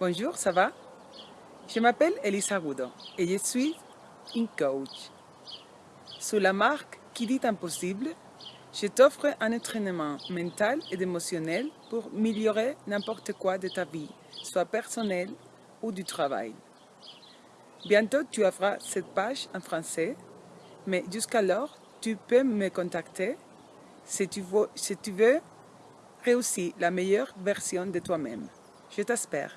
Bonjour, ça va? Je m'appelle Elisa Rudo et je suis une coach. Sous la marque Qui dit impossible, je t'offre un entraînement mental et émotionnel pour améliorer n'importe quoi de ta vie, soit personnelle ou du travail. Bientôt, tu auras cette page en français, mais jusqu'alors, tu peux me contacter si tu veux, si tu veux réussir la meilleure version de toi-même. Je t'espère.